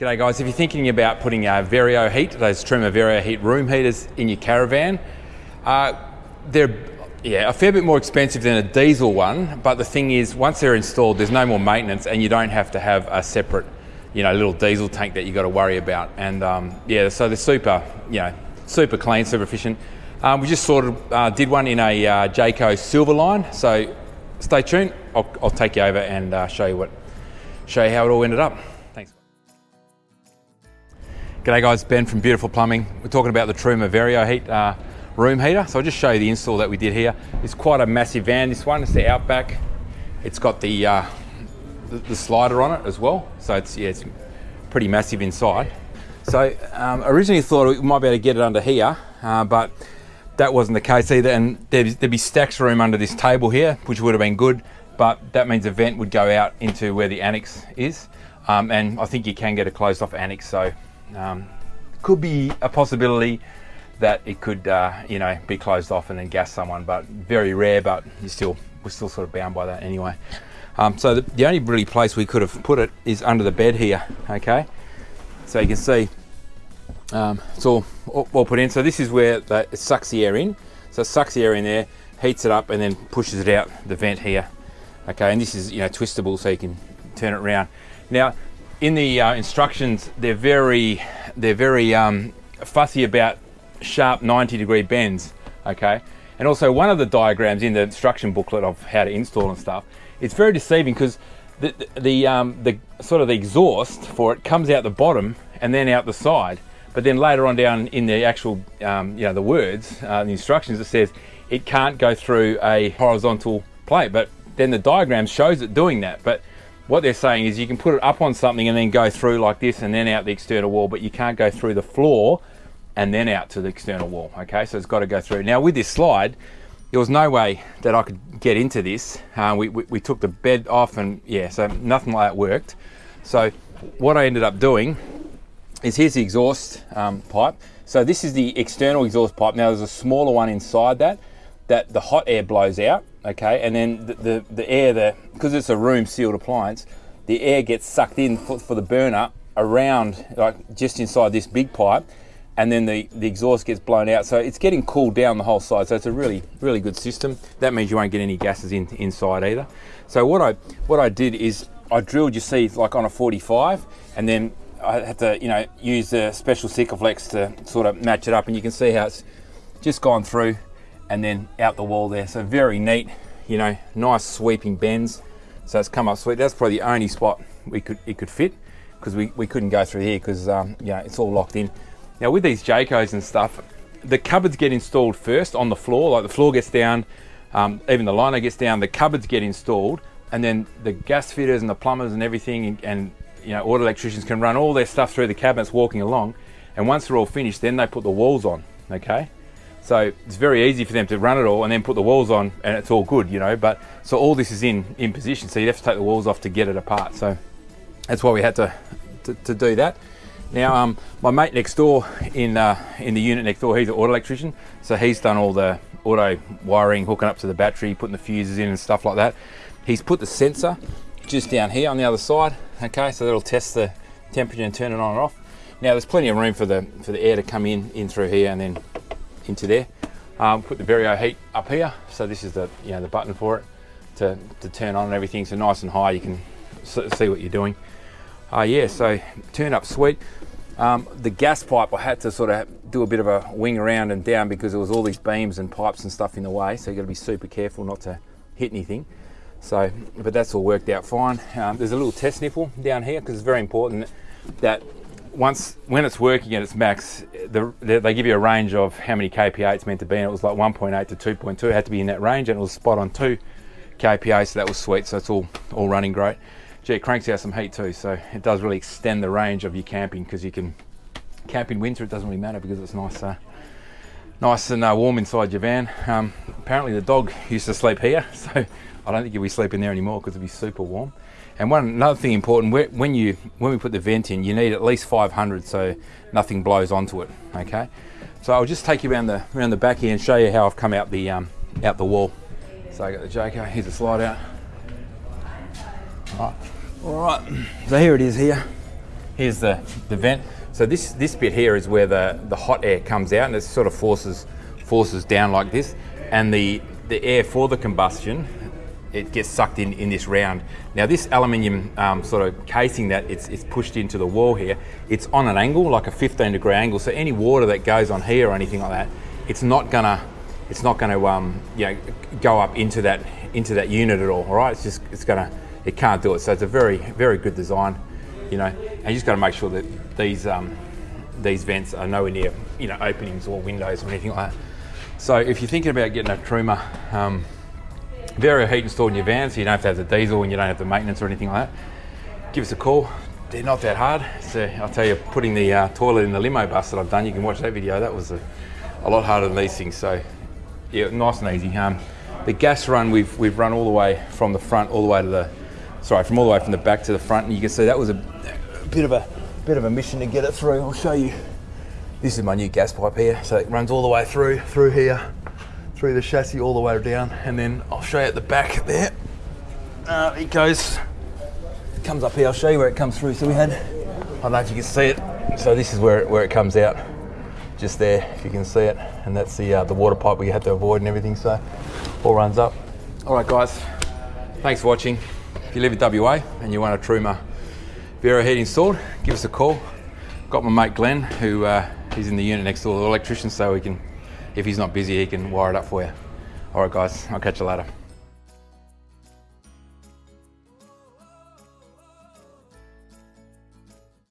G'day guys, if you're thinking about putting a Vario heat, those Truma Vario heat room heaters in your caravan, uh, they're yeah, a fair bit more expensive than a diesel one, but the thing is, once they're installed, there's no more maintenance and you don't have to have a separate, you know, little diesel tank that you got to worry about. And um, yeah, so they're super, you know, super clean, super efficient. Um, we just sort of uh, did one in a uh, Jayco Silverline, so stay tuned. I'll, I'll take you over and uh, show you what, show you how it all ended up. G'day guys, Ben from Beautiful Plumbing. We're talking about the Truma Vario Heat uh, room heater. So I'll just show you the install that we did here. It's quite a massive van, this one. It's the Outback. It's got the, uh, the, the, slider on it as well. So it's, yeah, it's pretty massive inside. So um, originally thought we might be able to get it under here, uh, but that wasn't the case either. And there'd, there'd be stacks room under this table here, which would have been good, but that means a vent would go out into where the annex is. Um, and I think you can get a closed off annex, so um, could be a possibility that it could, uh, you know, be closed off and then gas someone, but very rare, but you still, we're still sort of bound by that anyway. Um, so the, the, only really place we could have put it is under the bed here, okay? So you can see um, it's all, all, all, put in. So this is where the, it sucks the air in. So it sucks the air in there, heats it up and then pushes it out the vent here. Okay, and this is, you know, twistable so you can turn it around. Now, in the uh, instructions, they're very, they're very um, fussy about sharp 90 degree bends, okay? And also one of the diagrams in the instruction booklet of how to install and stuff, it's very deceiving because the, the, the, um, the sort of the exhaust for it comes out the bottom and then out the side. But then later on down in the actual, um, you know, the words, uh, the instructions, it says it can't go through a horizontal plate. But then the diagram shows it doing that. But what they're saying is you can put it up on something and then go through like this and then out the external wall, but you can't go through the floor and then out to the external wall. Okay, so it's got to go through. Now with this slide, there was no way that I could get into this. Uh, we, we, we, took the bed off and yeah, so nothing like that worked. So what I ended up doing is here's the exhaust um, pipe. So this is the external exhaust pipe. Now there's a smaller one inside that, that the hot air blows out okay? And then the, the, the air, the, because it's a room sealed appliance, the air gets sucked in for, for the burner around, like just inside this big pipe, and then the, the exhaust gets blown out. So it's getting cooled down the whole side. So it's a really, really good system. That means you won't get any gases in, inside either. So what I, what I did is I drilled, you see, like on a 45, and then I had to, you know, use the special Sikaflex to sort of match it up, and you can see how it's just gone through and then out the wall there. So very neat, you know, nice sweeping bends. So it's come up sweet. That's probably the only spot we could it could fit because we, we couldn't go through here because um, yeah, it's all locked in. Now with these Jaycos and stuff, the cupboards get installed first on the floor, like the floor gets down, um, even the liner gets down, the cupboards get installed, and then the gas fitters and the plumbers and everything and, and you know, auto electricians can run all their stuff through the cabinets walking along. And once they're all finished, then they put the walls on, okay? So it's very easy for them to run it all and then put the walls on and it's all good, you know, but so all this is in, in position. So you'd have to take the walls off to get it apart. So that's why we had to, to, to do that. Now, um, my mate next door in, uh, in the unit next door, he's an auto electrician. So he's done all the auto wiring, hooking up to the battery, putting the fuses in and stuff like that. He's put the sensor just down here on the other side. Okay, so that'll test the temperature and turn it on and off. Now there's plenty of room for the, for the air to come in, in through here and then into there. Um, put the Vario heat up here. So this is the, you know, the button for it to, to turn on and everything. So nice and high, you can see what you're doing. Uh, yeah, so turn up sweet. Um, the gas pipe, I had to sort of do a bit of a wing around and down because there was all these beams and pipes and stuff in the way. So you got to be super careful not to hit anything. So, but that's all worked out fine. Um, there's a little test nipple down here because it's very important that once when it's working at its max, the, they give you a range of how many kPa it's meant to be, and it was like 1.8 to 2.2. It had to be in that range, and it was spot on two kPa, so that was sweet. So it's all all running great. Gee, it cranks out some heat too, so it does really extend the range of your camping because you can camp in winter. It doesn't really matter because it's nice, uh, nice and uh, warm inside your van. Um, apparently the dog used to sleep here, so I don't think you'll be sleeping there anymore because it'll be super warm. And one another thing important, when you when we put the vent in, you need at least 500 so nothing blows onto it. Okay, so I'll just take you around the around the back here and show you how I've come out the um, out the wall. So I got the Jayco. Here's the slide out. All right. All right. So here it is here. here's the, the vent. So this, this bit here is where the, the hot air comes out and it sort of forces, forces down like this. And the, the air for the combustion, it gets sucked in in this round. Now this aluminium um, sort of casing that it's, it's pushed into the wall here, it's on an angle, like a 15 degree angle. So any water that goes on here or anything like that, it's not gonna, it's not gonna um, you know, go up into that, into that unit at all, all right? It's just, it's gonna, it can't do it. So it's a very, very good design, you know, and you just gotta make sure that these, um, these vents are nowhere near, you know, openings or windows or anything like that. So if you're thinking about getting a Truma um, Vario heat installed in your van, so you don't have to have the diesel and you don't have the maintenance or anything like that, give us a call. They're not that hard. So I'll tell you, putting the uh, toilet in the limo bus that I've done, you can watch that video. That was a, a lot harder than these things. So yeah, nice and easy. Um, the gas run we've we've run all the way from the front all the way to the sorry from all the way from the back to the front, and you can see that was a, a bit of a bit of a mission to get it through. I'll show you. This is my new gas pipe here, so it runs all the way through through here through the chassis all the way down and then I'll show you at the back there. Uh, it goes, comes up here, I'll show you where it comes through. So we had, I don't know if you can see it. So this is where it, where it comes out, just there, if you can see it. And that's the, uh, the water pipe we had to avoid and everything, so all runs up. All right guys, thanks for watching. If you live in WA and you want a Truma Vario heat installed, give us a call. Got my mate Glenn, who uh, he's in the unit next door, the electrician, so we can if he's not busy, he can wire it up for you. All right, guys, I'll catch you later.